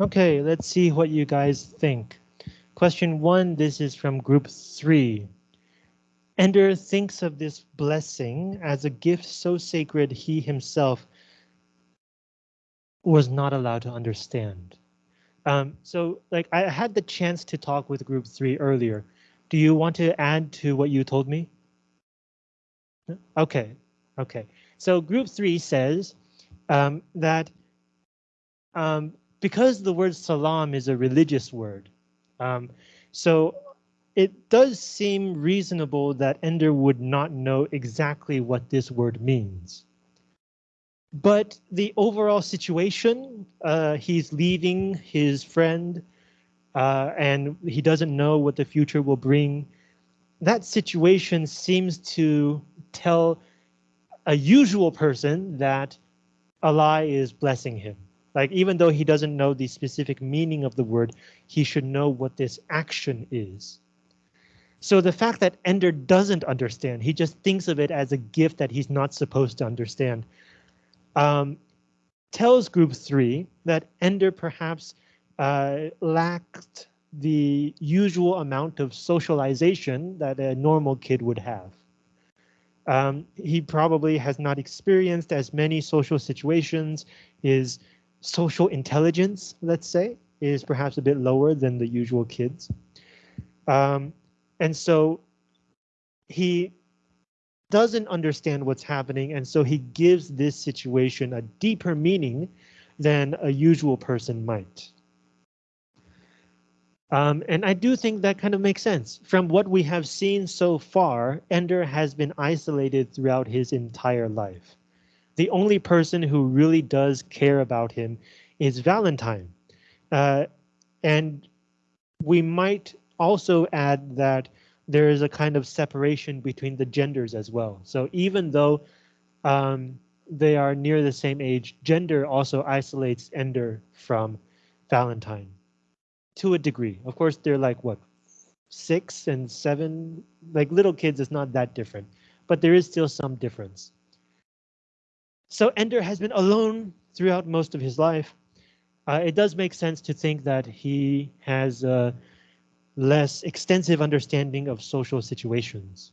Okay, let's see what you guys think. Question one, this is from group three. Ender thinks of this blessing as a gift so sacred he himself was not allowed to understand. Um, so like I had the chance to talk with group three earlier. Do you want to add to what you told me? Okay, okay. So group three says um, that um, because the word salam is a religious word, um, so it does seem reasonable that Ender would not know exactly what this word means. But the overall situation, uh, he's leaving his friend uh, and he doesn't know what the future will bring. That situation seems to tell a usual person that Allah is blessing him. Like even though he doesn't know the specific meaning of the word, he should know what this action is. So the fact that Ender doesn't understand, he just thinks of it as a gift that he's not supposed to understand, um, tells group three that Ender perhaps uh, lacked the usual amount of socialization that a normal kid would have. Um, he probably has not experienced as many social situations. His social intelligence, let's say, is perhaps a bit lower than the usual kids. Um, and so he doesn't understand what's happening, and so he gives this situation a deeper meaning than a usual person might. Um, and I do think that kind of makes sense. From what we have seen so far, Ender has been isolated throughout his entire life. The only person who really does care about him is Valentine. Uh, and we might also add that there is a kind of separation between the genders as well. So even though um, they are near the same age, gender also isolates Ender from Valentine to a degree. Of course, they're like what six and seven, like little kids it's not that different, but there is still some difference. So Ender has been alone throughout most of his life. Uh, it does make sense to think that he has a less extensive understanding of social situations.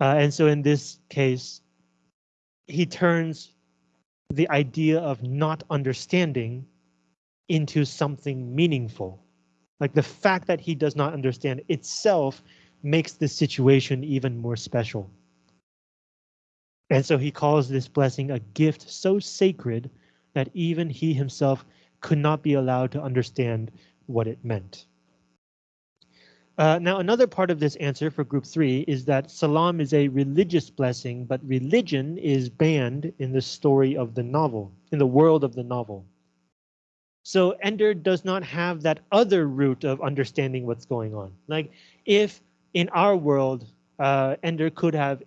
Uh, and so in this case, he turns the idea of not understanding into something meaningful. Like the fact that he does not understand itself makes the situation even more special. And so he calls this blessing a gift so sacred that even he himself could not be allowed to understand what it meant. Uh, now, another part of this answer for group three is that salam is a religious blessing, but religion is banned in the story of the novel, in the world of the novel. So Ender does not have that other route of understanding what's going on. Like if in our world, uh, Ender could have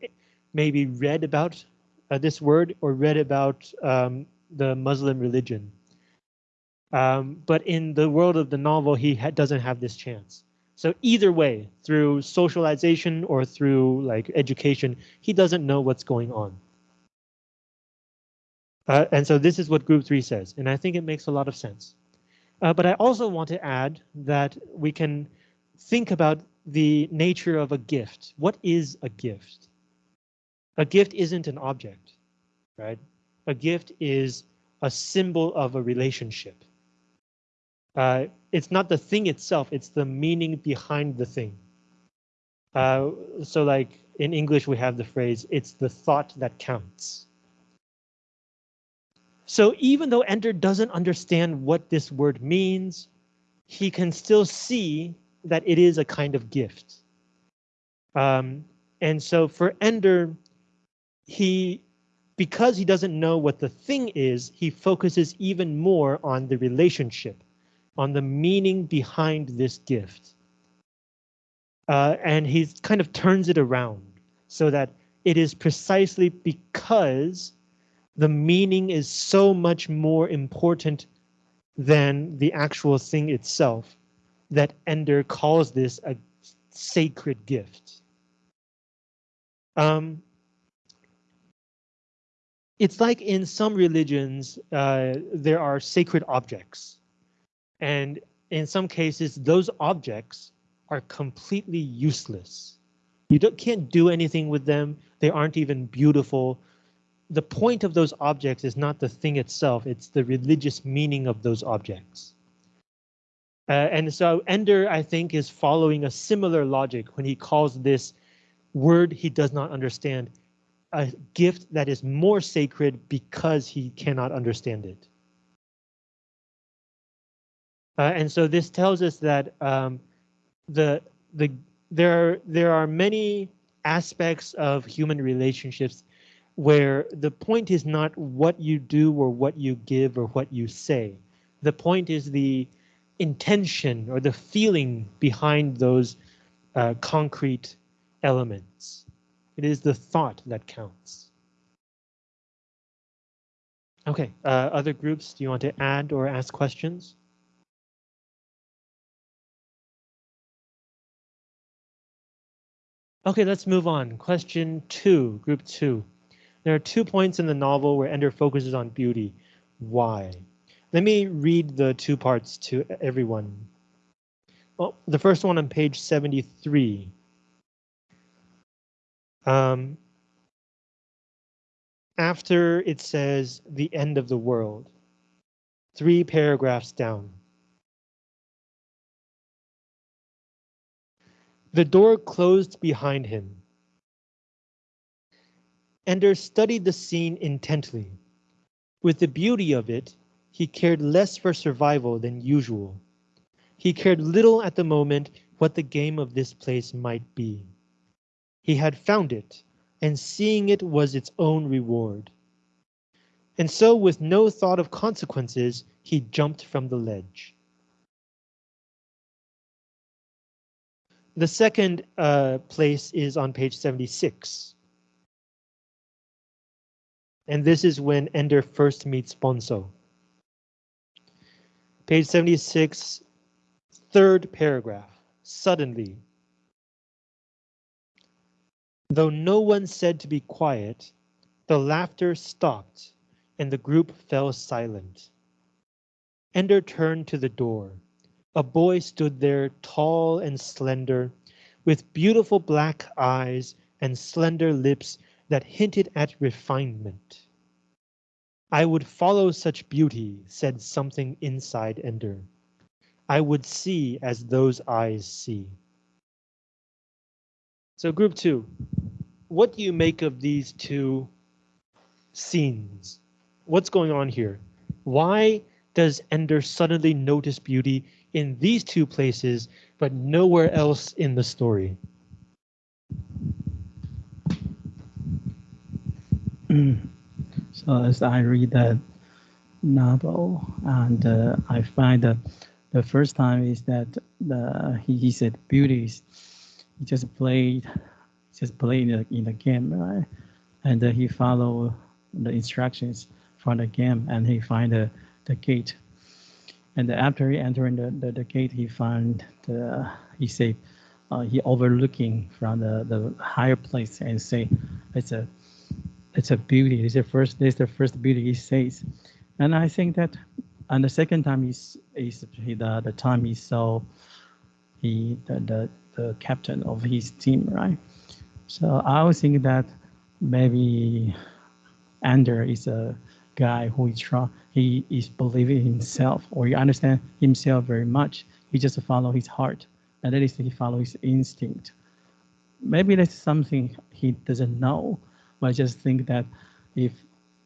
maybe read about uh, this word or read about um, the Muslim religion. Um, but in the world of the novel, he ha doesn't have this chance. So either way, through socialization or through like education, he doesn't know what's going on. Uh, and so this is what group three says, and I think it makes a lot of sense. Uh, but I also want to add that we can think about the nature of a gift. What is a gift? A gift isn't an object, right? A gift is a symbol of a relationship. Uh, it's not the thing itself, it's the meaning behind the thing. Uh, so like in English, we have the phrase, it's the thought that counts. So even though Ender doesn't understand what this word means, he can still see that it is a kind of gift. Um, and so for Ender, he, because he doesn't know what the thing is, he focuses even more on the relationship, on the meaning behind this gift. Uh, and he kind of turns it around so that it is precisely because the meaning is so much more important than the actual thing itself that Ender calls this a sacred gift. Um, it's like in some religions, uh, there are sacred objects. And in some cases, those objects are completely useless. You can't do anything with them. They aren't even beautiful. The point of those objects is not the thing itself, it's the religious meaning of those objects. Uh, and so Ender, I think, is following a similar logic when he calls this word he does not understand a gift that is more sacred because he cannot understand it. Uh, and so this tells us that um, the the there there are many aspects of human relationships where the point is not what you do or what you give or what you say. The point is the intention or the feeling behind those uh, concrete elements. It is the thought that counts. Okay, uh, other groups, do you want to add or ask questions? Okay, let's move on. Question two, group two. There are two points in the novel where Ender focuses on beauty. Why? Let me read the two parts to everyone. Well, the first one on page 73. Um, after it says the end of the world, three paragraphs down. The door closed behind him. Ender studied the scene intently. With the beauty of it, he cared less for survival than usual. He cared little at the moment what the game of this place might be. He had found it, and seeing it was its own reward. And so with no thought of consequences, he jumped from the ledge. The second uh, place is on page 76. And this is when Ender first meets Bonzo. Page 76, third paragraph. Suddenly, Though no one said to be quiet, the laughter stopped and the group fell silent. Ender turned to the door. A boy stood there tall and slender, with beautiful black eyes and slender lips that hinted at refinement. I would follow such beauty, said something inside Ender. I would see as those eyes see. So group two, what do you make of these two scenes? What's going on here? Why does Ender suddenly notice beauty in these two places, but nowhere else in the story? so as I read that novel, and uh, I find that the first time is that the, he, he said beauty is he just played just played in the, in the game, right? And uh, he followed the instructions from the game and he find the, the gate. And after he entering the, the, the gate, he found the, he say, uh, he overlooking from the, the higher place and say, it's a, it's a beauty. It's the first, this the first beauty he says. And I think that, and the second time is, is the, the time he saw he, the, the, the captain of his team, right? So I was thinking that maybe Ender is a guy who is try, he is believing himself or he understand himself very much. He just follow his heart, and that is he follow his instinct. Maybe that's something he doesn't know, but I just think that if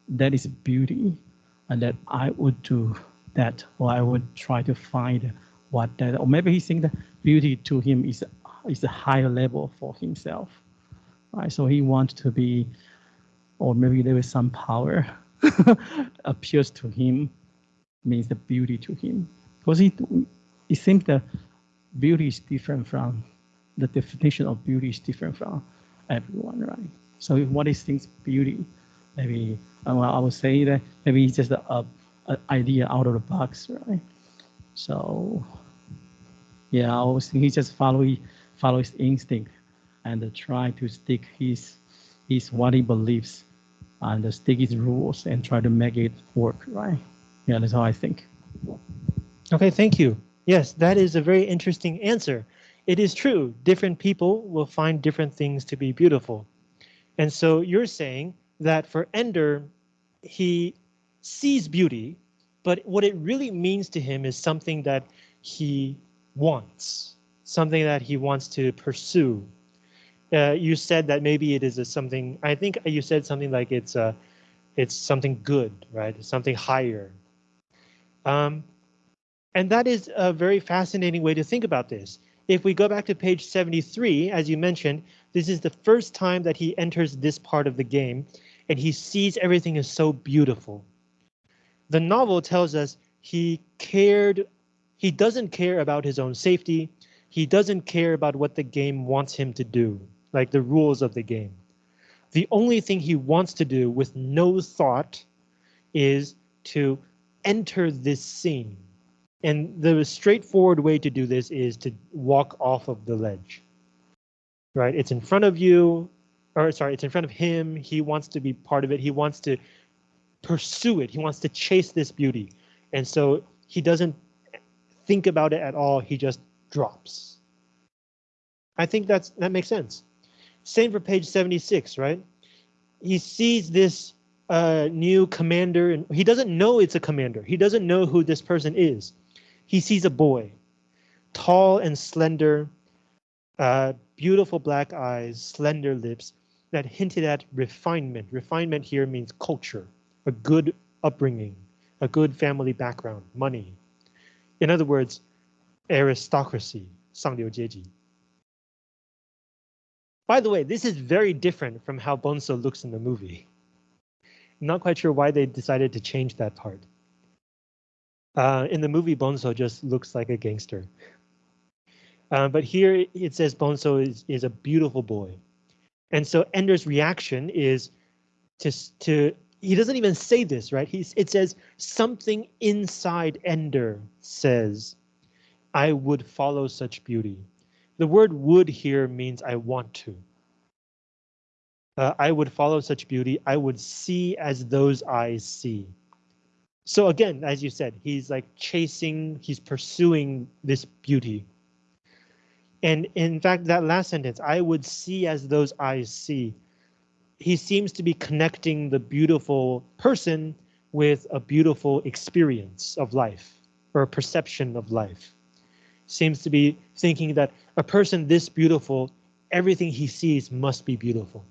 that is beauty, and that I would do that, or I would try to find what that, or maybe he think that beauty to him is is a higher level for himself. Right? So he wants to be, or maybe there is some power appears to him, means the beauty to him. Because it, it seems that beauty is different from, the definition of beauty is different from everyone, right? So what is things beauty? Maybe, uh, well, I would say that maybe it's just a, a, a idea out of the box, right? So yeah, I was he just follow follow his instinct and try to stick his his what he believes and stick his rules and try to make it work, right? Yeah, that's how I think. Okay, thank you. Yes, that is a very interesting answer. It is true, different people will find different things to be beautiful. And so you're saying that for Ender, he sees beauty, but what it really means to him is something that he wants, something that he wants to pursue. Uh, you said that maybe it is a something, I think you said something like it's a, it's something good, right? Something higher. Um, and that is a very fascinating way to think about this. If we go back to page 73, as you mentioned, this is the first time that he enters this part of the game and he sees everything is so beautiful. The novel tells us he cared, he doesn't care about his own safety. He doesn't care about what the game wants him to do, like the rules of the game. The only thing he wants to do with no thought is to enter this scene. And the straightforward way to do this is to walk off of the ledge. Right? It's in front of you, or sorry, it's in front of him. He wants to be part of it. He wants to pursue it. He wants to chase this beauty. And so he doesn't think about it at all. He just drops. I think that's that makes sense. Same for page 76, right? He sees this uh, new commander and he doesn't know it's a commander. He doesn't know who this person is. He sees a boy, tall and slender, uh, beautiful black eyes, slender lips that hinted at refinement. Refinement here means culture, a good upbringing, a good family background, money. In other words, aristocracy, 上流阶级. By the way, this is very different from how Bonzo looks in the movie. Not quite sure why they decided to change that part. Uh, in the movie, Bonzo just looks like a gangster. Uh, but here it says Bonzo is, is a beautiful boy. And so Ender's reaction is to, to he doesn't even say this, right? He's, it says something inside Ender says, I would follow such beauty. The word would here means I want to. Uh, I would follow such beauty. I would see as those eyes see. So again, as you said, he's like chasing, he's pursuing this beauty. And in fact, that last sentence, I would see as those eyes see. He seems to be connecting the beautiful person with a beautiful experience of life or a perception of life. Seems to be thinking that a person this beautiful, everything he sees must be beautiful.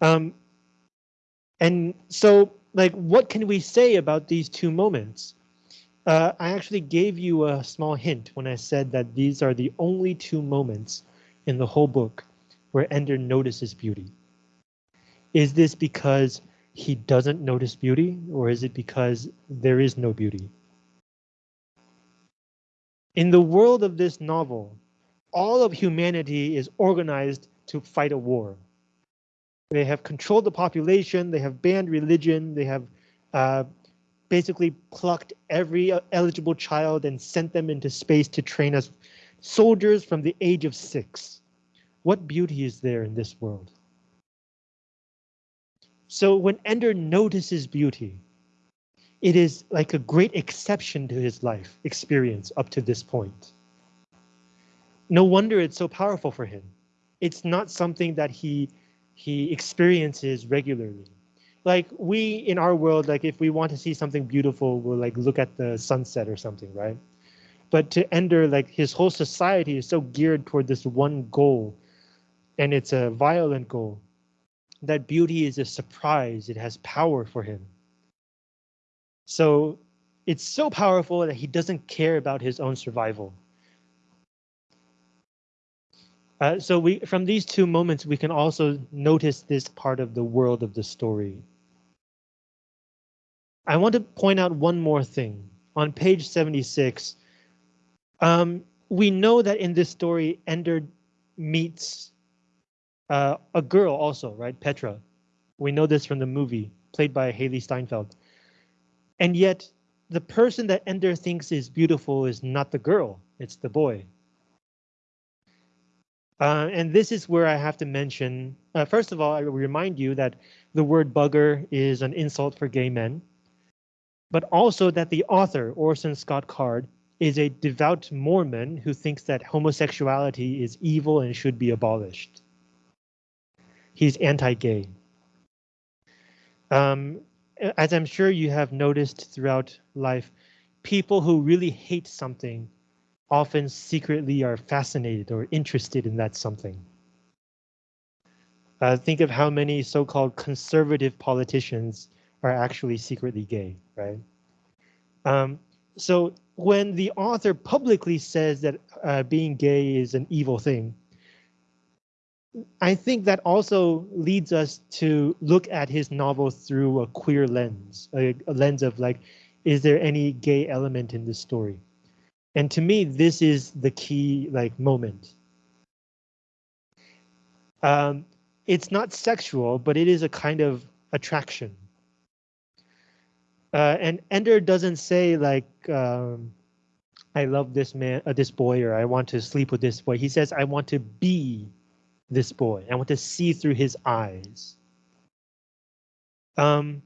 Um, and so like, what can we say about these two moments? Uh, I actually gave you a small hint when I said that these are the only two moments in the whole book where Ender notices beauty. Is this because he doesn't notice beauty or is it because there is no beauty? In the world of this novel, all of humanity is organized to fight a war. They have controlled the population. They have banned religion. They have uh, basically plucked every uh, eligible child and sent them into space to train as soldiers from the age of six. What beauty is there in this world? So when Ender notices beauty, it is like a great exception to his life experience up to this point. No wonder it's so powerful for him. It's not something that he he experiences regularly. Like we in our world, like if we want to see something beautiful, we'll like look at the sunset or something, right? But to Ender, like his whole society is so geared toward this one goal, and it's a violent goal. That beauty is a surprise. It has power for him. So it's so powerful that he doesn't care about his own survival. Uh, so we from these two moments, we can also notice this part of the world of the story. I want to point out one more thing. On page 76, um, we know that in this story, Ender meets uh, a girl also, right? Petra. We know this from the movie, played by Hailee Steinfeld. And yet, the person that Ender thinks is beautiful is not the girl, it's the boy. Uh, and this is where I have to mention, uh, first of all, I remind you that the word bugger is an insult for gay men. but also that the author, Orson Scott Card, is a devout Mormon who thinks that homosexuality is evil and should be abolished. He's anti-gay. Um, as I'm sure you have noticed throughout life, people who really hate something often secretly are fascinated or interested in that something. Uh, think of how many so-called conservative politicians are actually secretly gay, right? Um, so when the author publicly says that uh, being gay is an evil thing, I think that also leads us to look at his novel through a queer lens, a, a lens of like, is there any gay element in this story? And to me, this is the key like moment. Um, it's not sexual, but it is a kind of attraction. Uh, and Ender doesn't say like, um, I love this man, uh, this boy, or I want to sleep with this boy. He says, I want to be this boy. I want to see through his eyes. Um,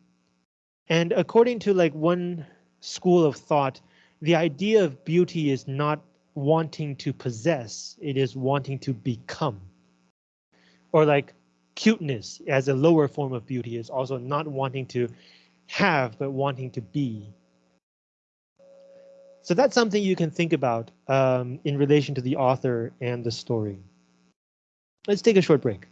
and according to like one school of thought, the idea of beauty is not wanting to possess, it is wanting to become. Or like cuteness as a lower form of beauty is also not wanting to have, but wanting to be. So that's something you can think about um, in relation to the author and the story. Let's take a short break.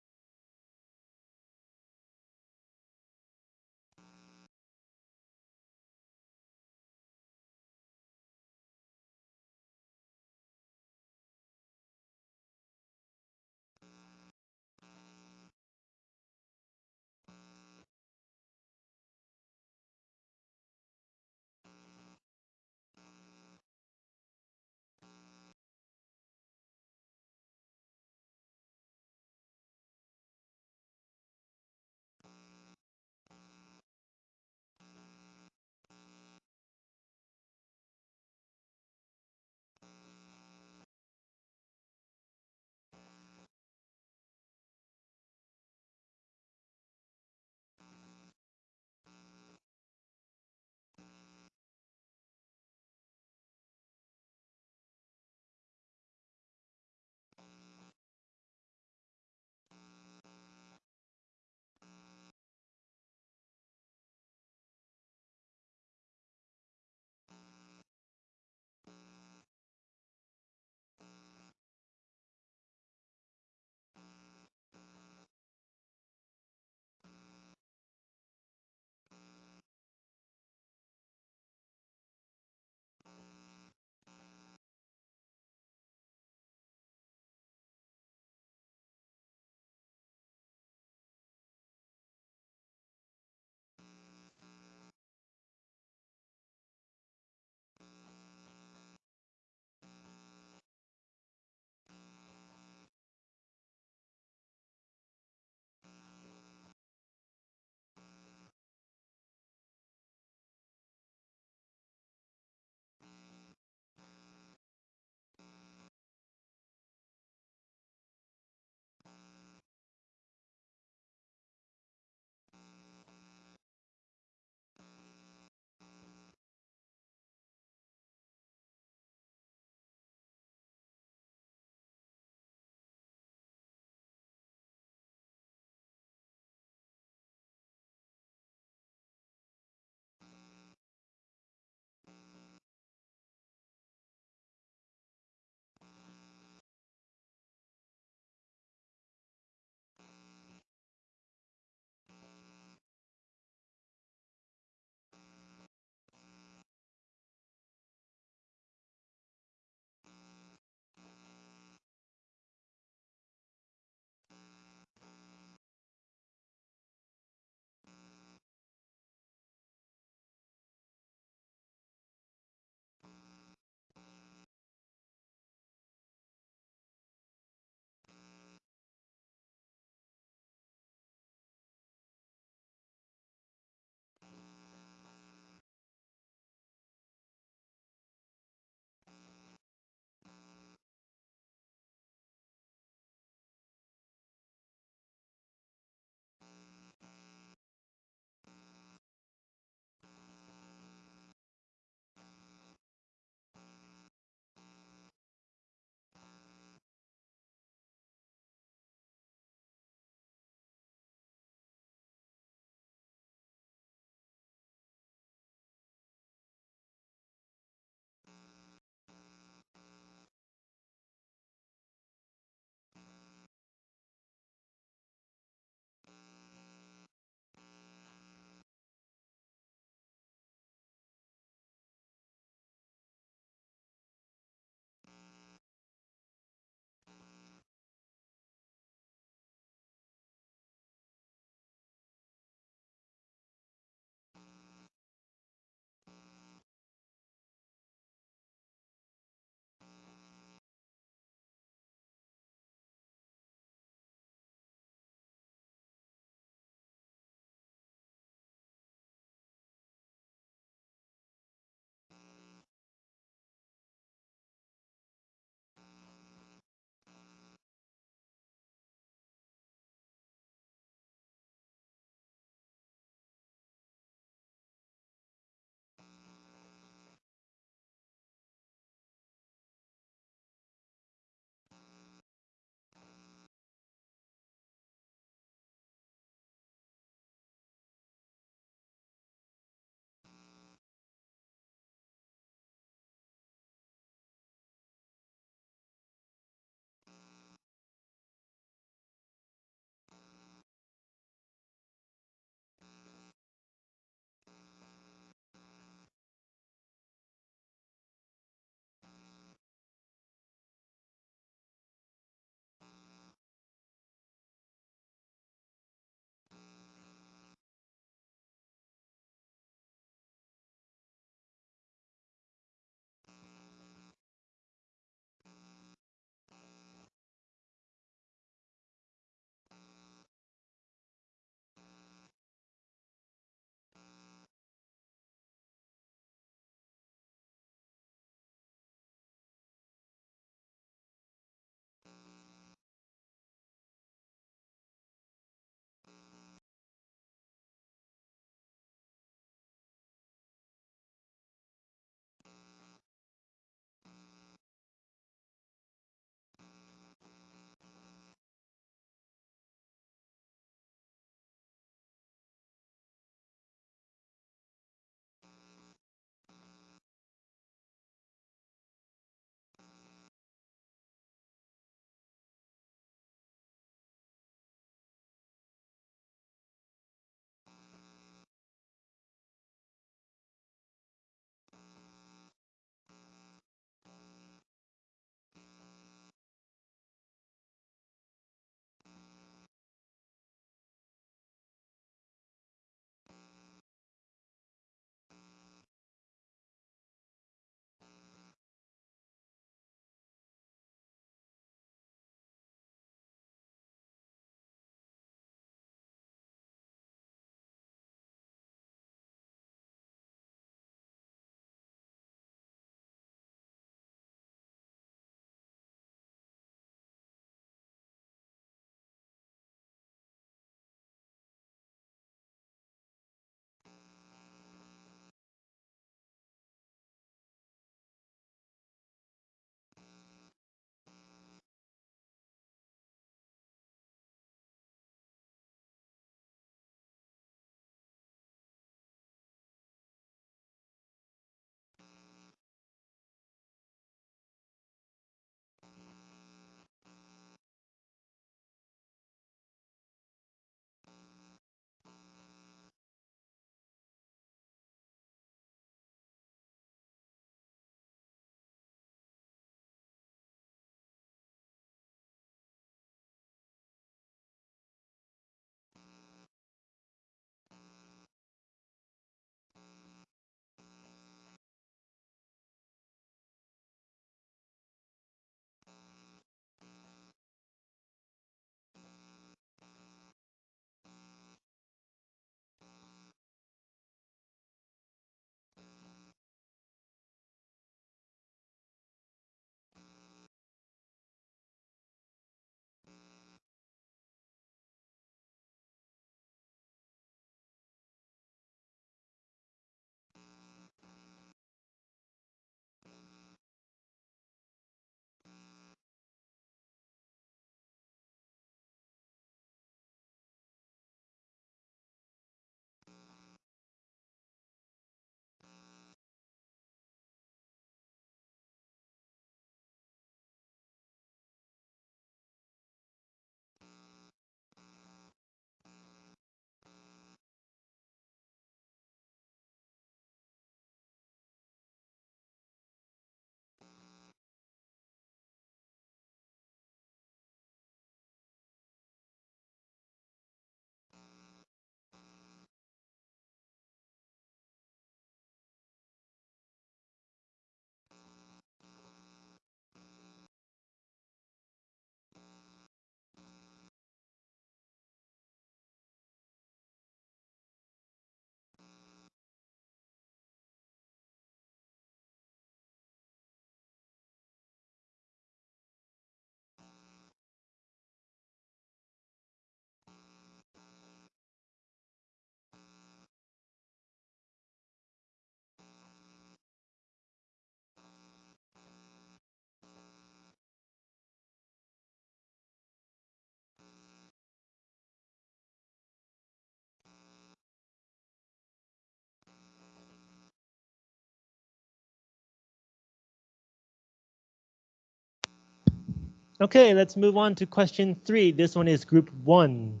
Okay, let's move on to question three. This one is group one.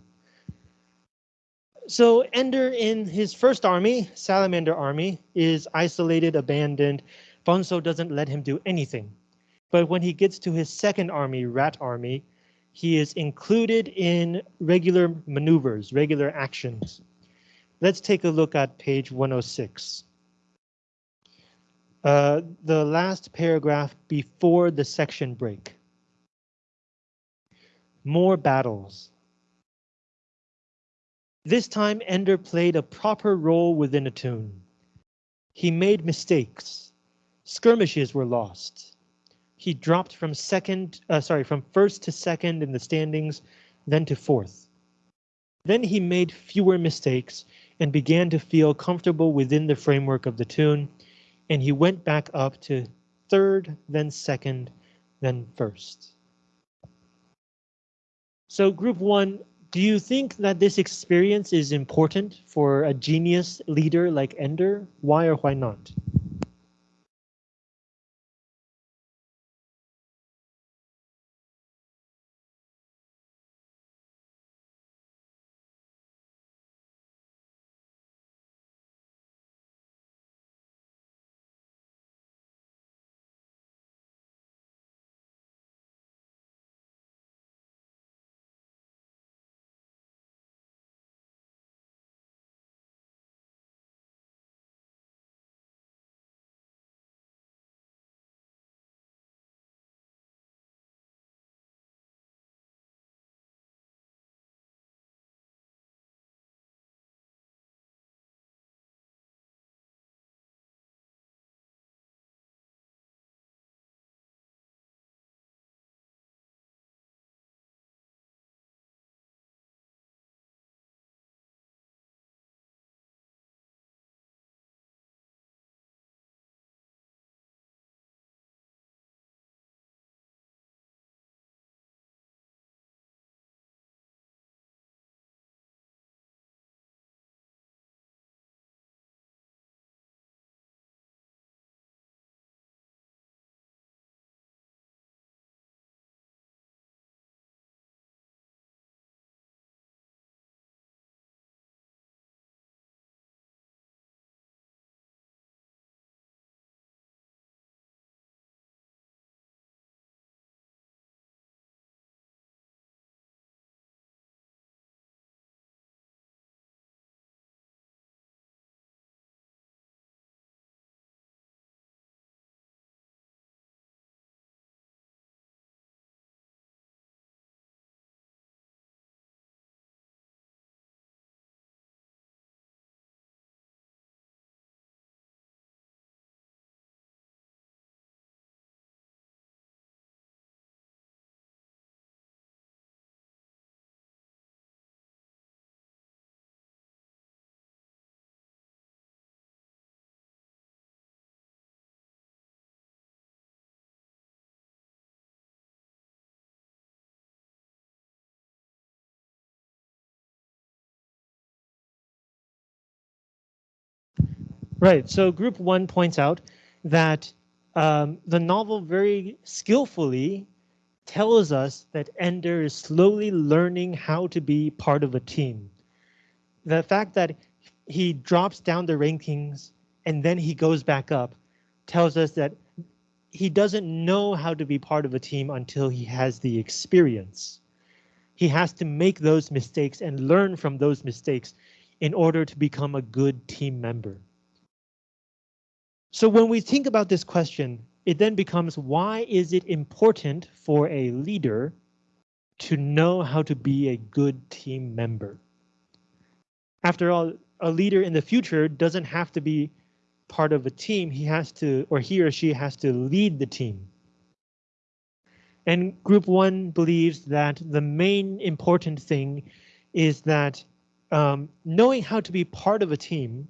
So Ender in his first army, Salamander army, is isolated, abandoned. Bonzo doesn't let him do anything. But when he gets to his second army, Rat army, he is included in regular maneuvers, regular actions. Let's take a look at page 106. Uh, the last paragraph before the section break. More battles. This time Ender played a proper role within a toon. He made mistakes. Skirmishes were lost. He dropped from second, uh, sorry, from first to second in the standings, then to fourth. Then he made fewer mistakes and began to feel comfortable within the framework of the toon, and he went back up to third, then second, then first. So group one, do you think that this experience is important for a genius leader like Ender? Why or why not? Right, so group one points out that um, the novel very skillfully tells us that Ender is slowly learning how to be part of a team. The fact that he drops down the rankings and then he goes back up tells us that he doesn't know how to be part of a team until he has the experience. He has to make those mistakes and learn from those mistakes in order to become a good team member. So when we think about this question, it then becomes why is it important for a leader to know how to be a good team member? After all, a leader in the future doesn't have to be part of a team. He has to, or he or she has to lead the team. And group one believes that the main important thing is that um, knowing how to be part of a team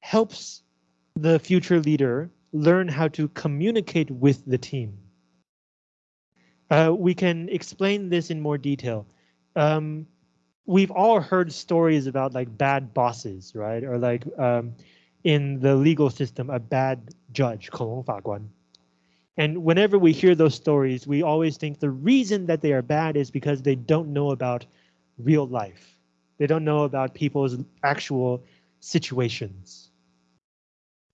helps the future leader learn how to communicate with the team. Uh, we can explain this in more detail. Um, we've all heard stories about like bad bosses, right? Or like um, in the legal system, a bad judge, 恐龙法官. And whenever we hear those stories, we always think the reason that they are bad is because they don't know about real life. They don't know about people's actual situations.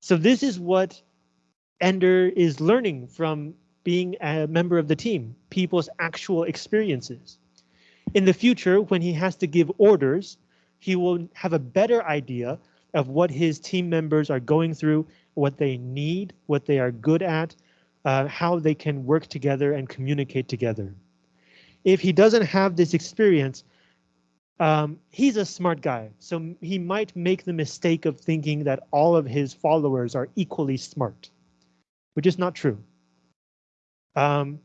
So this is what Ender is learning from being a member of the team, people's actual experiences. In the future, when he has to give orders, he will have a better idea of what his team members are going through, what they need, what they are good at, uh, how they can work together and communicate together. If he doesn't have this experience, um, he's a smart guy, so he might make the mistake of thinking that all of his followers are equally smart, which is not true. Um,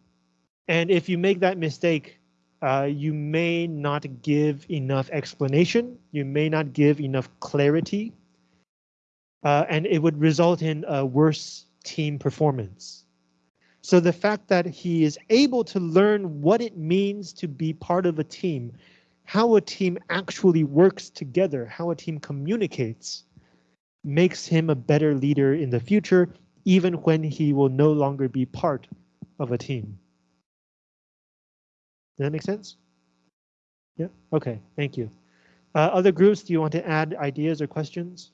and if you make that mistake, uh, you may not give enough explanation, you may not give enough clarity, uh, and it would result in a worse team performance. So the fact that he is able to learn what it means to be part of a team how a team actually works together, how a team communicates, makes him a better leader in the future, even when he will no longer be part of a team. Does that make sense? Yeah, okay, thank you. Uh, other groups, do you want to add ideas or questions?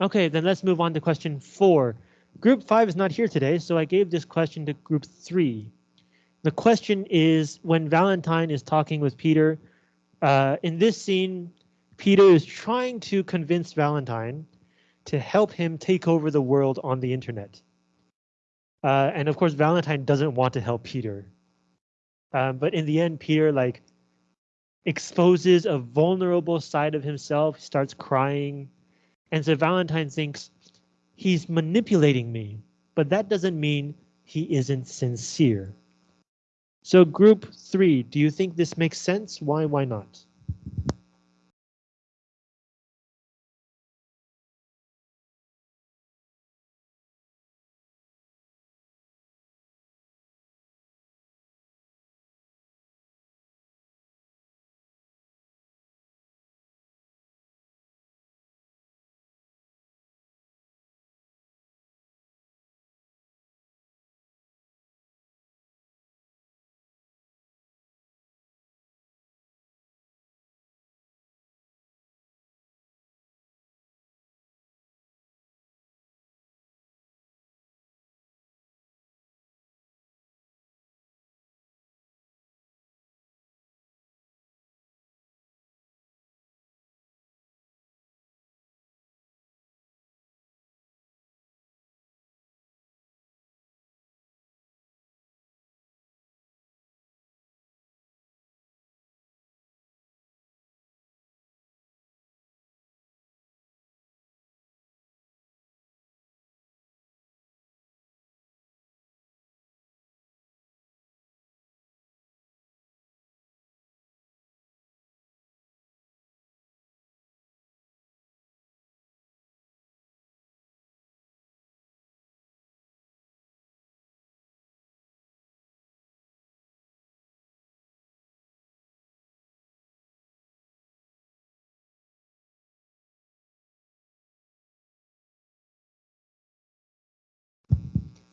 Okay, then let's move on to question four. Group five is not here today, so I gave this question to group three. The question is when Valentine is talking with Peter, uh, in this scene, Peter is trying to convince Valentine to help him take over the world on the internet. Uh, and of course, Valentine doesn't want to help Peter. Um, but in the end, Peter like exposes a vulnerable side of himself, starts crying. And so Valentine thinks he's manipulating me, but that doesn't mean he isn't sincere. So group three, do you think this makes sense? Why, why not?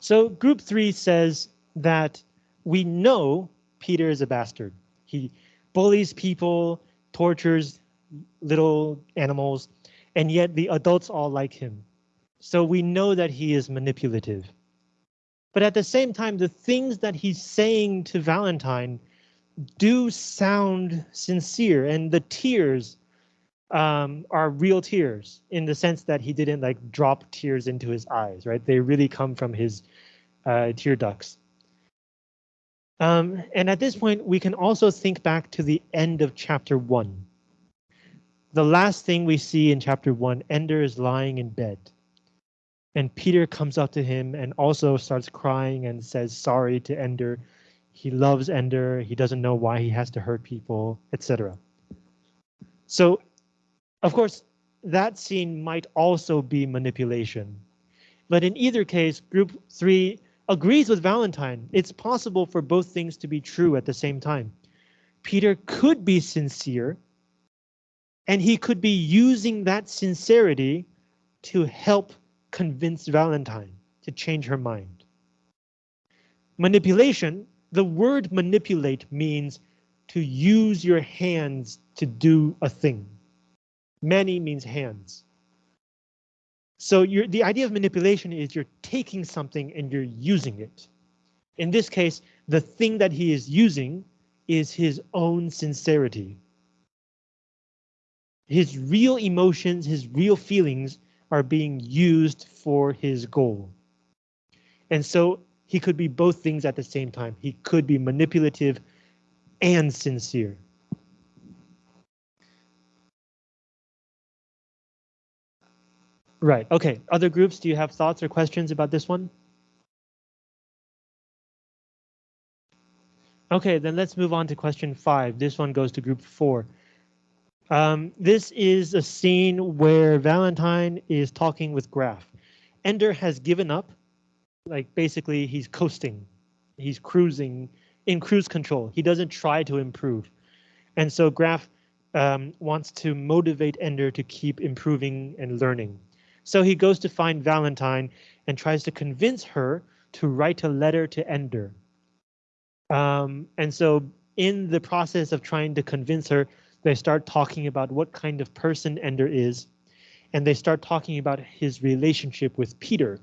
So group three says that we know Peter is a bastard. He bullies people, tortures little animals, and yet the adults all like him. So we know that he is manipulative. But at the same time, the things that he's saying to Valentine do sound sincere and the tears um, are real tears in the sense that he didn't like drop tears into his eyes, right? They really come from his uh, tear ducts. Um, and at this point, we can also think back to the end of chapter one. The last thing we see in chapter one, Ender is lying in bed. And Peter comes up to him and also starts crying and says sorry to Ender. He loves Ender. He doesn't know why he has to hurt people, etc. So of course, that scene might also be manipulation. But in either case, group three agrees with Valentine. It's possible for both things to be true at the same time. Peter could be sincere, and he could be using that sincerity to help convince Valentine to change her mind. Manipulation, the word manipulate means to use your hands to do a thing. Many means hands. So the idea of manipulation is you're taking something and you're using it. In this case, the thing that he is using is his own sincerity. His real emotions, his real feelings are being used for his goal. And so he could be both things at the same time. He could be manipulative and sincere. Right, okay. Other groups, do you have thoughts or questions about this one? Okay, then let's move on to question five. This one goes to group four. Um, this is a scene where Valentine is talking with Graf. Ender has given up, like basically he's coasting, he's cruising in cruise control. He doesn't try to improve. And so Graf um, wants to motivate Ender to keep improving and learning. So he goes to find Valentine and tries to convince her to write a letter to Ender. Um, and so in the process of trying to convince her, they start talking about what kind of person Ender is, and they start talking about his relationship with Peter.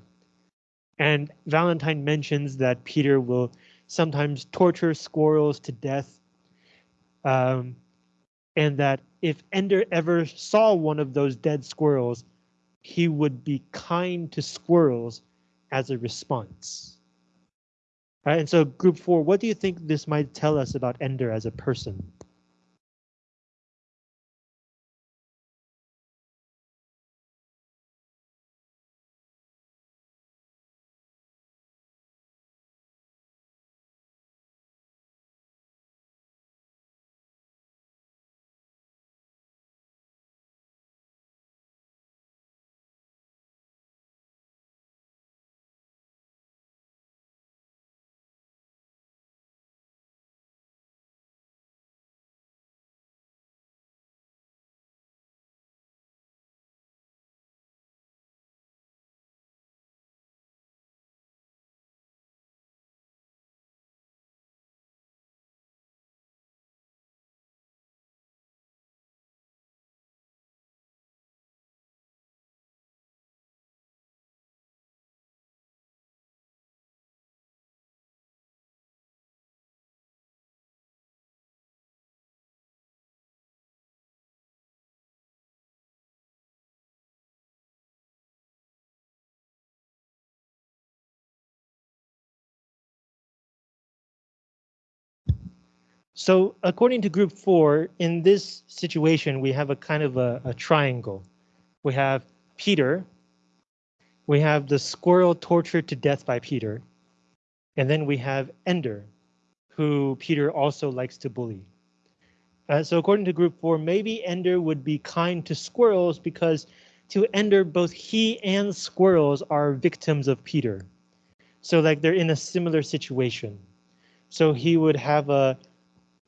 And Valentine mentions that Peter will sometimes torture squirrels to death, um, and that if Ender ever saw one of those dead squirrels, he would be kind to squirrels as a response. Right, and so group four, what do you think this might tell us about Ender as a person? So according to group four, in this situation, we have a kind of a, a triangle. We have Peter, we have the squirrel tortured to death by Peter, and then we have Ender, who Peter also likes to bully. Uh, so according to group four, maybe Ender would be kind to squirrels because to Ender, both he and squirrels are victims of Peter. So like they're in a similar situation. So he would have a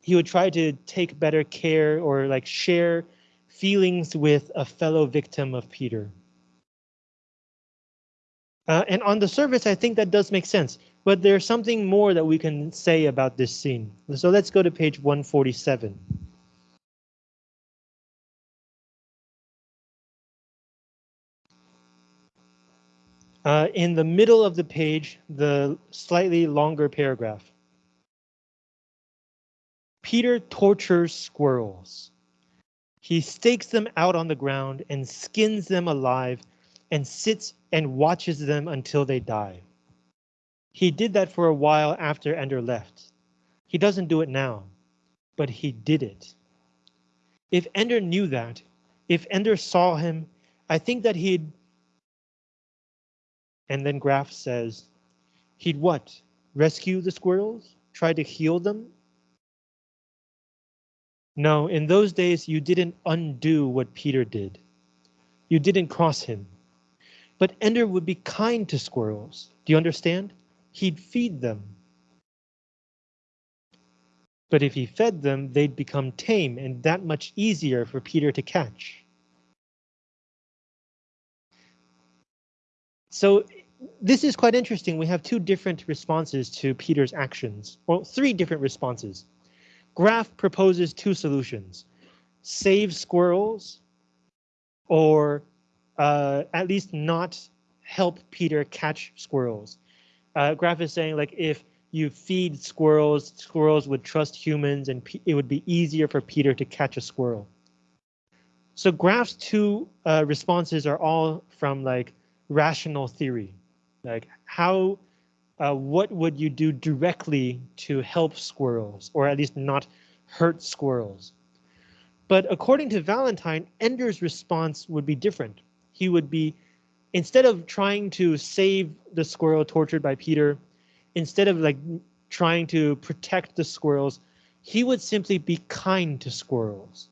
he would try to take better care or like share feelings with a fellow victim of Peter. Uh, and on the surface, I think that does make sense, but there's something more that we can say about this scene. So let's go to page 147. Uh, in the middle of the page, the slightly longer paragraph. Peter tortures squirrels. He stakes them out on the ground and skins them alive and sits and watches them until they die. He did that for a while after Ender left. He doesn't do it now, but he did it. If Ender knew that, if Ender saw him, I think that he'd. And then Graf says, he'd what? Rescue the squirrels? Try to heal them? No, in those days you didn't undo what Peter did. You didn't cross him. But Ender would be kind to squirrels. Do you understand? He'd feed them. But if he fed them, they'd become tame and that much easier for Peter to catch. So this is quite interesting. We have two different responses to Peter's actions, well, three different responses. Graf proposes two solutions, save squirrels or uh, at least not help Peter catch squirrels. Uh, Graf is saying like if you feed squirrels, squirrels would trust humans and it would be easier for Peter to catch a squirrel. So Graf's two uh, responses are all from like rational theory. Like how, uh, what would you do directly to help squirrels or at least not hurt squirrels? But according to Valentine, Ender's response would be different. He would be, instead of trying to save the squirrel tortured by Peter, instead of like trying to protect the squirrels, he would simply be kind to squirrels.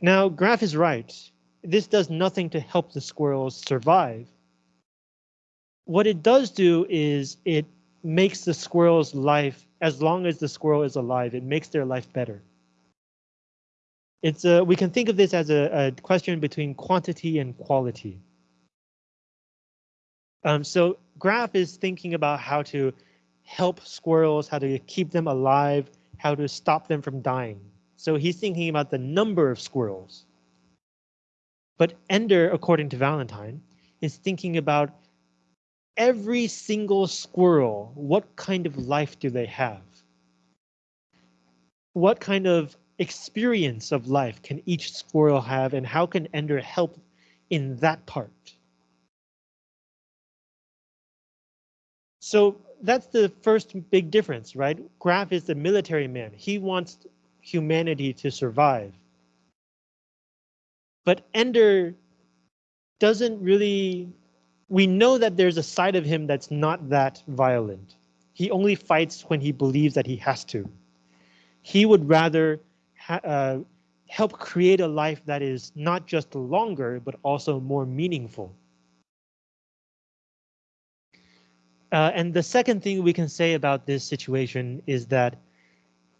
Now, Graf is right. This does nothing to help the squirrels survive. What it does do is it makes the squirrel's life, as long as the squirrel is alive, it makes their life better. It's a, we can think of this as a, a question between quantity and quality. Um, so Graf is thinking about how to help squirrels, how to keep them alive, how to stop them from dying. So he's thinking about the number of squirrels. But Ender, according to Valentine, is thinking about every single squirrel. What kind of life do they have? What kind of experience of life can each squirrel have and how can Ender help in that part? So that's the first big difference, right? Graf is the military man. He wants humanity to survive. But Ender doesn't really, we know that there's a side of him that's not that violent. He only fights when he believes that he has to. He would rather uh, help create a life that is not just longer, but also more meaningful. Uh, and the second thing we can say about this situation is that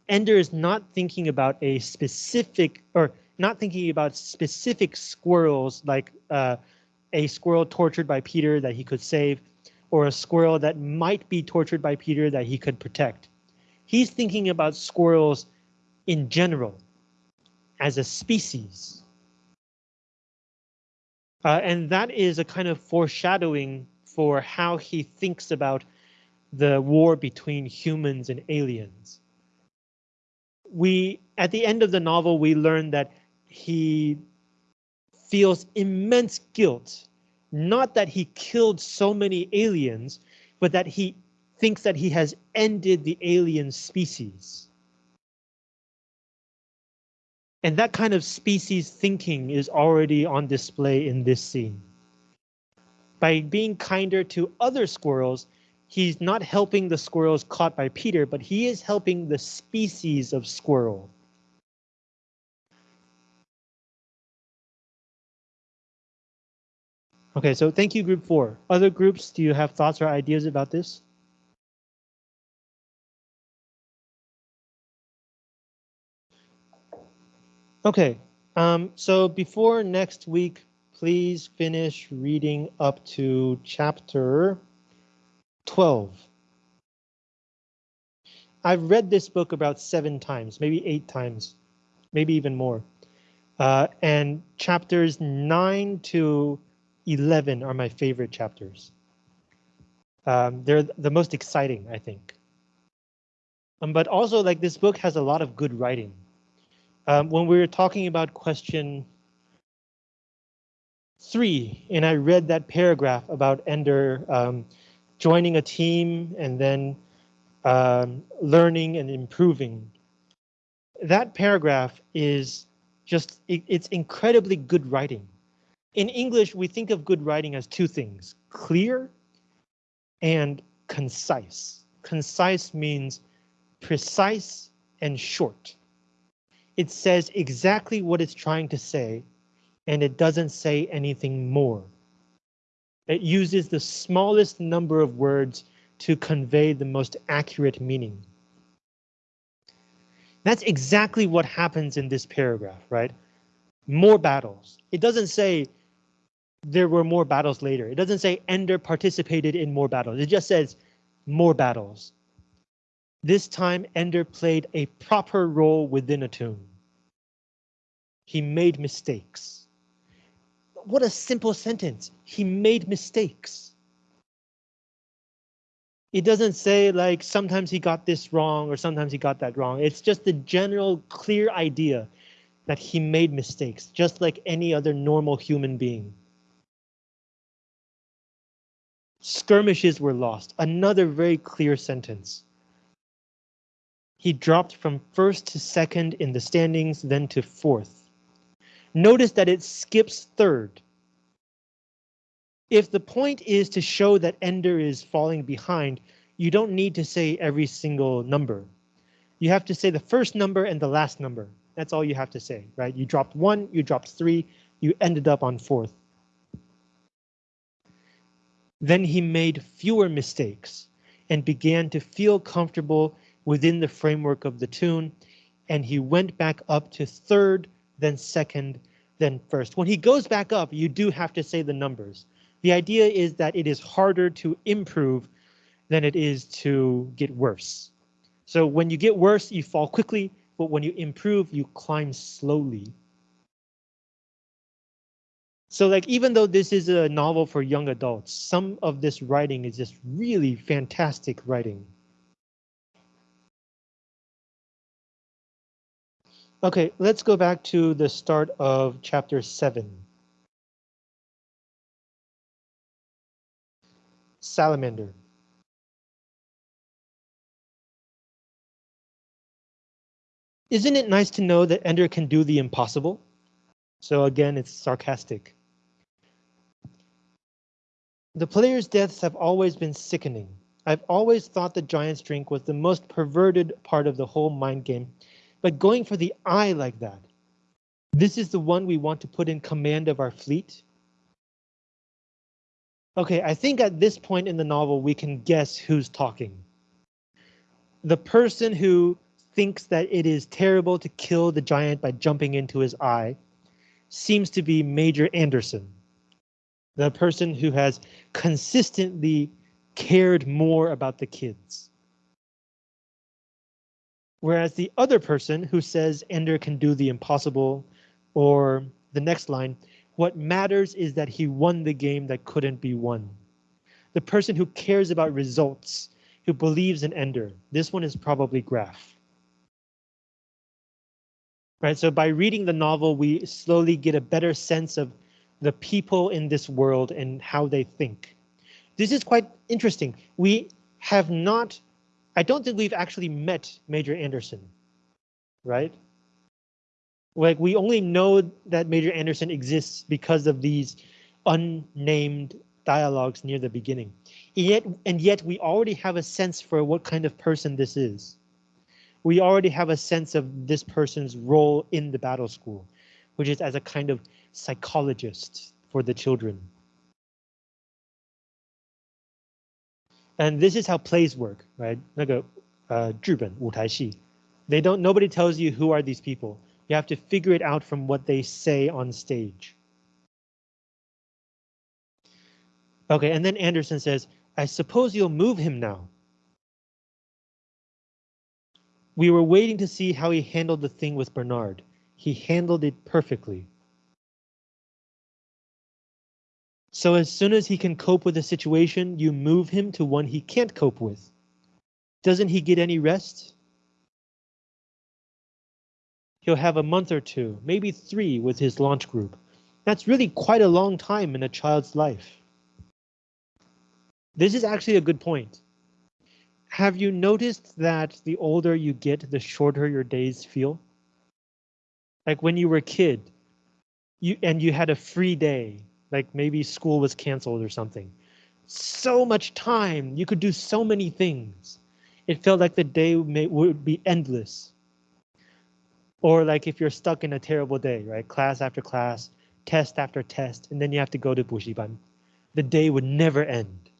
Ender is not thinking about a specific or not thinking about specific squirrels like uh, a squirrel tortured by Peter that he could save or a squirrel that might be tortured by Peter that he could protect. He's thinking about squirrels in general as a species. Uh, and that is a kind of foreshadowing for how he thinks about the war between humans and aliens we at the end of the novel, we learn that he feels immense guilt, not that he killed so many aliens, but that he thinks that he has ended the alien species. And that kind of species thinking is already on display in this scene. By being kinder to other squirrels, he's not helping the squirrels caught by Peter, but he is helping the species of squirrel. Okay, so thank you, group four. Other groups, do you have thoughts or ideas about this? Okay, um, so before next week, please finish reading up to chapter 12. I've read this book about seven times, maybe eight times, maybe even more. Uh, and chapters 9 to 11 are my favorite chapters. Um, they're the most exciting, I think. Um, but also, like this book has a lot of good writing. Um, when we were talking about question three, and I read that paragraph about Ender um, joining a team and then um, learning and improving. That paragraph is just, it, it's incredibly good writing. In English, we think of good writing as two things, clear and concise. Concise means precise and short. It says exactly what it's trying to say, and it doesn't say anything more. It uses the smallest number of words to convey the most accurate meaning. That's exactly what happens in this paragraph, right? More battles. It doesn't say there were more battles later. It doesn't say Ender participated in more battles. It just says more battles. This time Ender played a proper role within a toon. He made mistakes. What a simple sentence. He made mistakes. It doesn't say like sometimes he got this wrong or sometimes he got that wrong. It's just the general clear idea that he made mistakes, just like any other normal human being. Skirmishes were lost. Another very clear sentence. He dropped from first to second in the standings, then to fourth. Notice that it skips third. If the point is to show that Ender is falling behind, you don't need to say every single number. You have to say the first number and the last number. That's all you have to say, right? You dropped one, you dropped three, you ended up on fourth. Then he made fewer mistakes and began to feel comfortable within the framework of the toon, and he went back up to third, then second, then first. When he goes back up, you do have to say the numbers. The idea is that it is harder to improve than it is to get worse. So when you get worse, you fall quickly, but when you improve, you climb slowly. So like even though this is a novel for young adults, some of this writing is just really fantastic writing. Okay, let's go back to the start of chapter 7. Salamander. Isn't it nice to know that Ender can do the impossible? So again, it's sarcastic. The players' deaths have always been sickening. I've always thought the Giant's Drink was the most perverted part of the whole mind game, but going for the eye like that, this is the one we want to put in command of our fleet? Okay, I think at this point in the novel, we can guess who's talking. The person who thinks that it is terrible to kill the giant by jumping into his eye seems to be Major Anderson, the person who has consistently cared more about the kids. Whereas the other person who says Ender can do the impossible, or the next line, what matters is that he won the game that couldn't be won. The person who cares about results, who believes in Ender, this one is probably Graf. Right, so by reading the novel, we slowly get a better sense of the people in this world and how they think. This is quite interesting. We have not I don't think we've actually met Major Anderson, right? Like we only know that Major Anderson exists because of these unnamed dialogues near the beginning. And yet, and yet we already have a sense for what kind of person this is. We already have a sense of this person's role in the battle school, which is as a kind of psychologist for the children. And this is how plays work, right? 那个呃剧本舞台戏, they don't nobody tells you who are these people. You have to figure it out from what they say on stage. Okay, and then Anderson says, I suppose you'll move him now. We were waiting to see how he handled the thing with Bernard. He handled it perfectly. So as soon as he can cope with a situation, you move him to one he can't cope with. Doesn't he get any rest? He'll have a month or two, maybe three with his launch group. That's really quite a long time in a child's life. This is actually a good point. Have you noticed that the older you get, the shorter your days feel? Like when you were a kid, you and you had a free day, like maybe school was canceled or something. So much time, you could do so many things. It felt like the day may, would be endless. Or like if you're stuck in a terrible day, right? Class after class, test after test, and then you have to go to Bushiban. The day would never end.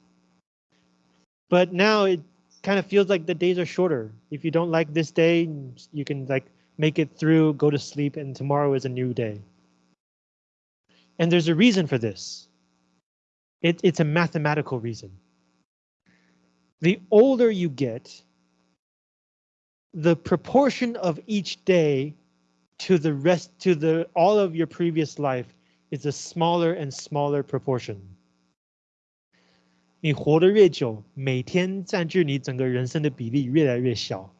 But now it kind of feels like the days are shorter. If you don't like this day, you can like make it through, go to sleep, and tomorrow is a new day. And there's a reason for this. It, it's a mathematical reason. The older you get, the proportion of each day to the rest to the all of your previous life is a smaller and smaller proportion. 你活得越久，每天占据你整个人生的比例越来越小。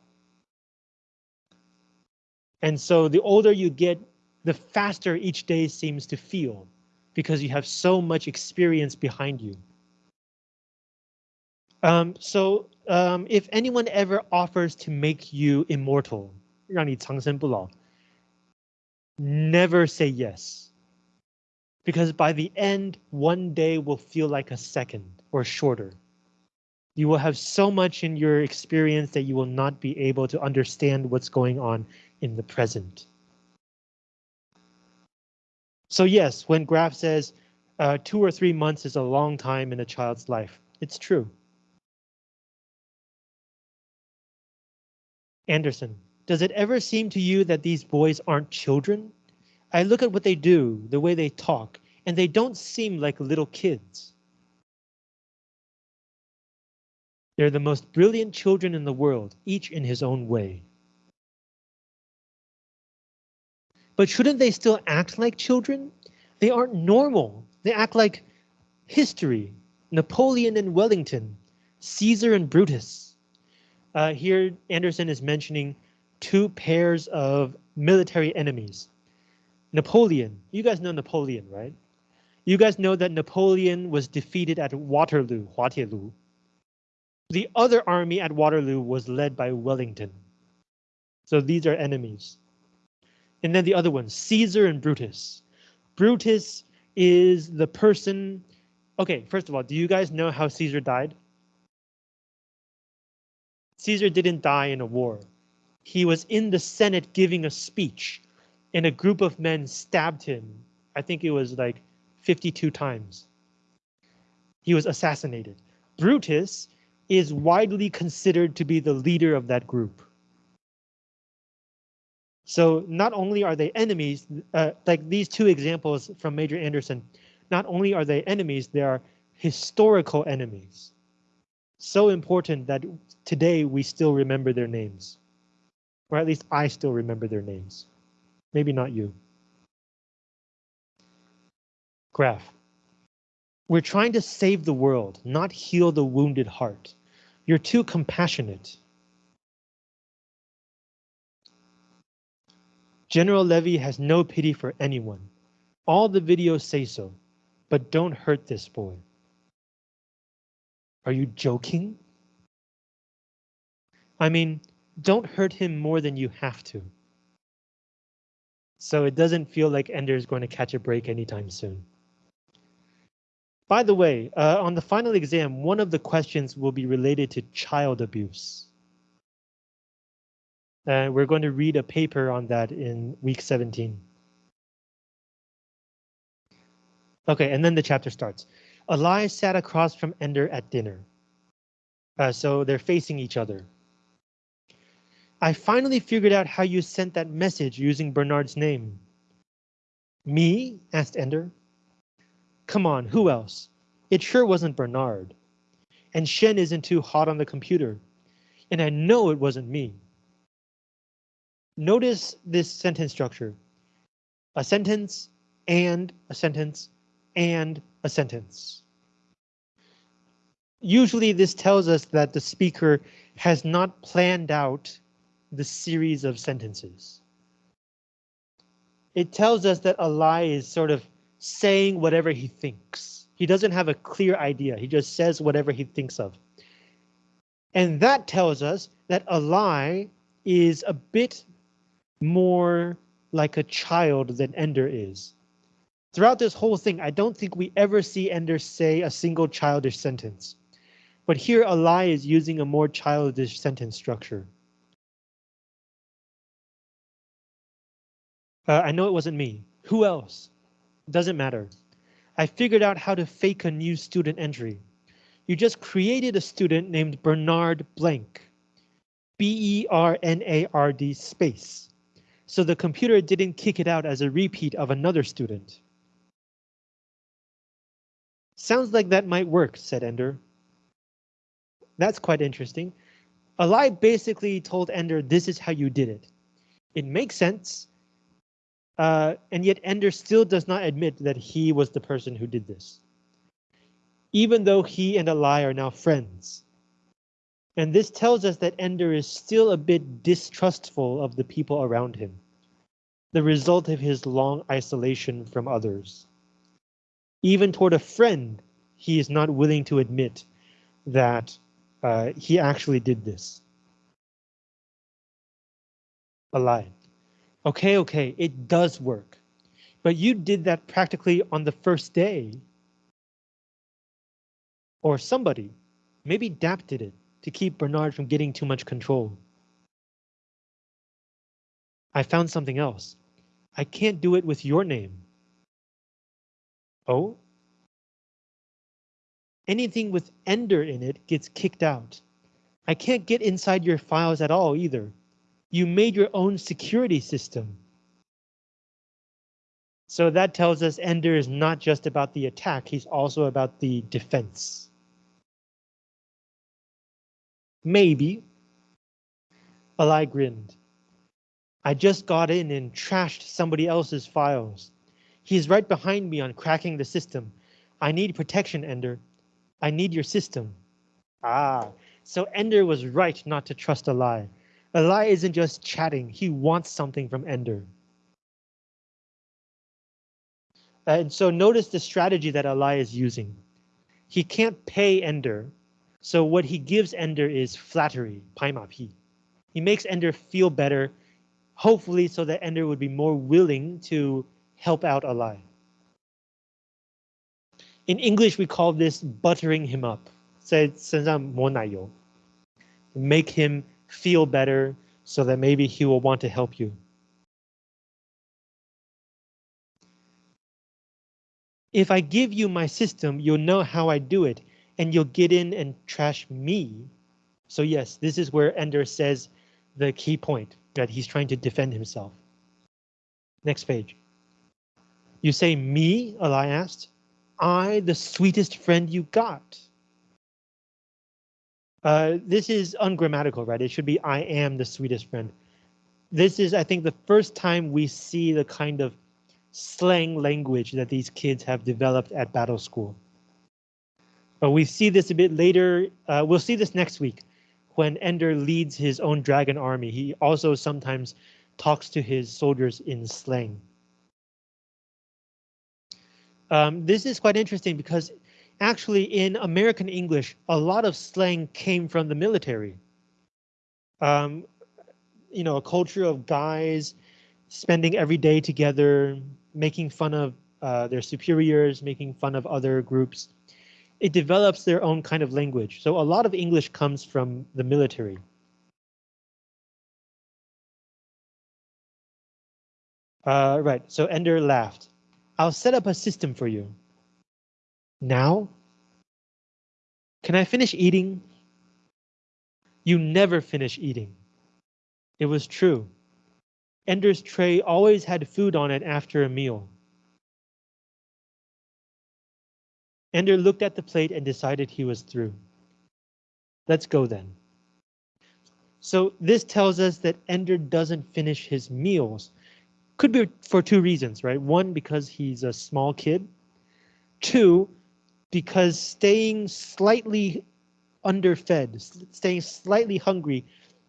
And so the older you get, the faster each day seems to feel because you have so much experience behind you. Um, so um, if anyone ever offers to make you immortal, 让你长生不老, never say yes. Because by the end, one day will feel like a second or shorter. You will have so much in your experience that you will not be able to understand what's going on in the present. So yes, when Graf says uh, two or three months is a long time in a child's life, it's true. Anderson, does it ever seem to you that these boys aren't children? I look at what they do, the way they talk, and they don't seem like little kids. They're the most brilliant children in the world, each in his own way. But shouldn't they still act like children? They aren't normal. They act like history, Napoleon and Wellington, Caesar and Brutus. Uh, here, Anderson is mentioning two pairs of military enemies. Napoleon, you guys know Napoleon, right? You guys know that Napoleon was defeated at Waterloo, Huatielu. The other army at Waterloo was led by Wellington. So these are enemies. And then the other one, Caesar and Brutus. Brutus is the person. Okay, first of all, do you guys know how Caesar died? Caesar didn't die in a war. He was in the Senate giving a speech and a group of men stabbed him. I think it was like 52 times. He was assassinated. Brutus is widely considered to be the leader of that group. So not only are they enemies, uh, like these two examples from Major Anderson, not only are they enemies, they are historical enemies so important that today we still remember their names. Or at least I still remember their names. Maybe not you. Graf. We're trying to save the world, not heal the wounded heart. You're too compassionate. General Levy has no pity for anyone. All the videos say so, but don't hurt this boy. Are you joking? I mean, don't hurt him more than you have to. So it doesn't feel like Ender is going to catch a break anytime soon. By the way, uh, on the final exam, one of the questions will be related to child abuse. And uh, we're going to read a paper on that in week 17. Okay, and then the chapter starts. Alai sat across from Ender at dinner. Uh, so they're facing each other. I finally figured out how you sent that message using Bernard's name. Me? asked Ender. Come on, who else? It sure wasn't Bernard. And Shen isn't too hot on the computer. And I know it wasn't me. Notice this sentence structure. A sentence and a sentence and a sentence. Usually this tells us that the speaker has not planned out the series of sentences. It tells us that Alai is sort of saying whatever he thinks. He doesn't have a clear idea. He just says whatever he thinks of. And that tells us that Alai is a bit more like a child than Ender is. Throughout this whole thing, I don't think we ever see Ender say a single childish sentence. But here Alai is using a more childish sentence structure. Uh, I know it wasn't me. Who else? Doesn't matter. I figured out how to fake a new student entry. You just created a student named Bernard Blank. B-E-R-N-A-R-D space. So the computer didn't kick it out as a repeat of another student. Sounds like that might work, said Ender. That's quite interesting. Alai basically told Ender this is how you did it. It makes sense. Uh, and yet Ender still does not admit that he was the person who did this. Even though he and Alai are now friends. And this tells us that Ender is still a bit distrustful of the people around him. The result of his long isolation from others. Even toward a friend, he is not willing to admit that uh, he actually did this. Alai. Okay, okay, it does work. But you did that practically on the first day. Or somebody, maybe Dap did it to keep Bernard from getting too much control. I found something else. I can't do it with your name. Oh? Anything with Ender in it gets kicked out. I can't get inside your files at all either. You made your own security system. So that tells us Ender is not just about the attack, he's also about the defense. Maybe. Alai grinned. I just got in and trashed somebody else's files. He's right behind me on cracking the system. I need protection, Ender. I need your system. Ah, so Ender was right not to trust Alai. Alai isn't just chatting, he wants something from Ender. And so notice the strategy that Alai is using. He can't pay Ender, so what he gives Ender is flattery, paimapi. He makes Ender feel better, hopefully so that Ender would be more willing to help out Alai. In English, we call this buttering him up. Make him feel better so that maybe he will want to help you. If I give you my system, you'll know how I do it, and you'll get in and trash me. So yes, this is where Ender says the key point, that he's trying to defend himself. Next page. You say me, Alai asked. I the sweetest friend you got? Uh, this is ungrammatical, right? It should be I am the sweetest friend. This is, I think, the first time we see the kind of slang language that these kids have developed at battle school. But we see this a bit later. Uh, we'll see this next week when Ender leads his own dragon army. He also sometimes talks to his soldiers in slang. Um, this is quite interesting because actually in American English, a lot of slang came from the military. Um, you know, a culture of guys spending every day together, making fun of uh, their superiors, making fun of other groups. It develops their own kind of language. So a lot of English comes from the military. Uh, right, so Ender laughed. I'll set up a system for you. Now? Can I finish eating? You never finish eating. It was true. Ender's tray always had food on it after a meal. Ender looked at the plate and decided he was through. Let's go then. So this tells us that Ender doesn't finish his meals could be for two reasons, right? One, because he's a small kid. Two, because staying slightly underfed, staying slightly hungry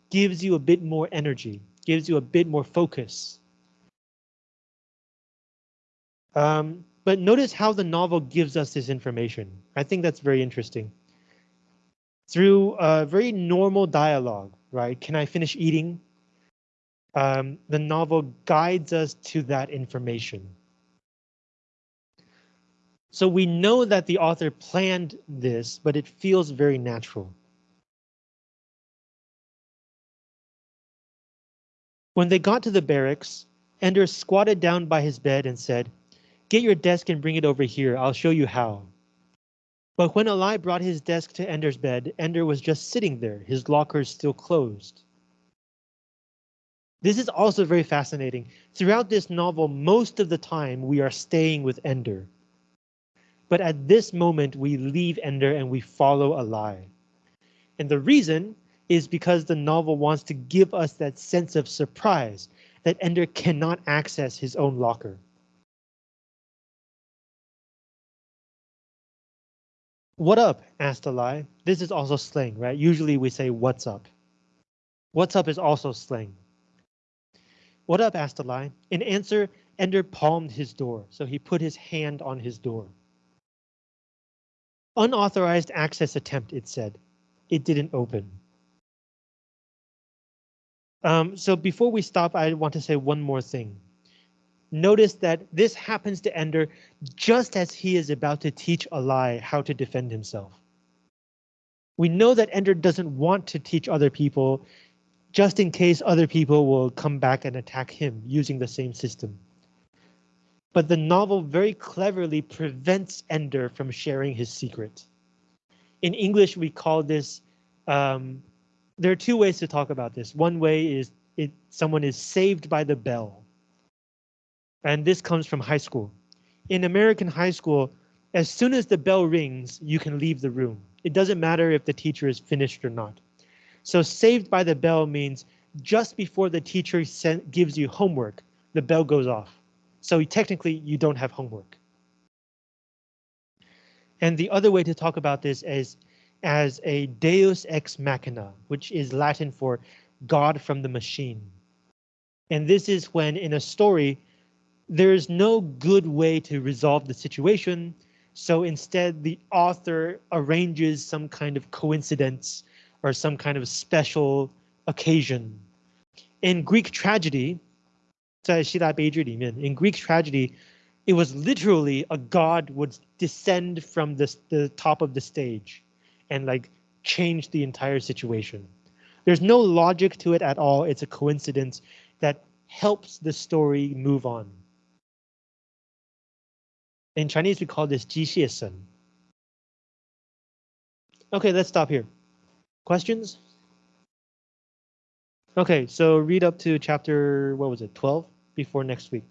gives you a bit more energy, gives you a bit more focus. Um, but notice how the novel gives us this information. I think that's very interesting. Through a very normal dialogue, right? Can I finish eating? um, the novel guides us to that information. So we know that the author planned this, but it feels very natural. When they got to the barracks, Ender squatted down by his bed and said, Get your desk and bring it over here. I'll show you how. But when Alai brought his desk to Ender's bed, Ender was just sitting there, his lockers still closed. This is also very fascinating. Throughout this novel, most of the time we are staying with Ender. But at this moment, we leave Ender and we follow Alai. And the reason is because the novel wants to give us that sense of surprise that Ender cannot access his own locker. What up? asked Alai. This is also slang, right? Usually we say what's up. What's up is also slang. What up? asked Alai. In answer, Ender palmed his door, so he put his hand on his door. Unauthorized access attempt, it said. It didn't open. Um, so before we stop, I want to say one more thing. Notice that this happens to Ender just as he is about to teach Alai how to defend himself. We know that Ender doesn't want to teach other people just in case other people will come back and attack him using the same system. But the novel very cleverly prevents Ender from sharing his secret. In English, we call this, um, there are two ways to talk about this. One way is it someone is saved by the bell and this comes from high school. In American high school, as soon as the bell rings, you can leave the room. It doesn't matter if the teacher is finished or not. So saved by the bell means just before the teacher gives you homework, the bell goes off. So technically you don't have homework. And the other way to talk about this is as a deus ex machina, which is Latin for God from the machine. And this is when in a story, there's no good way to resolve the situation. So instead, the author arranges some kind of coincidence or some kind of special occasion. In Greek tragedy, in Greek tragedy, it was literally a god would descend from the, the top of the stage and like change the entire situation. There's no logic to it at all. It's a coincidence that helps the story move on. In Chinese, we call this 机械神. Okay, let's stop here. Questions? Okay, so read up to chapter, what was it, 12 before next week.